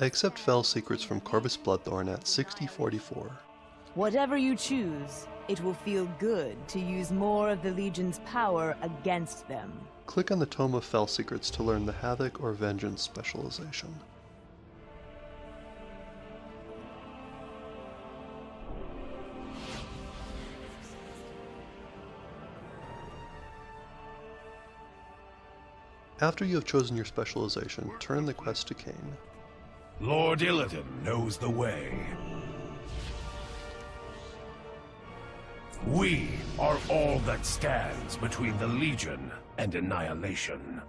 Accept Fel Secrets from Corvus Bloodthorn at 6044. Whatever you choose, it will feel good to use more of the Legion's power against them. Click on the Tome of Fel Secrets to learn the Havoc or Vengeance specialization. After you have chosen your specialization, turn the quest to Kayn. Lord Illidan knows the way. We are all that stands between the Legion and annihilation.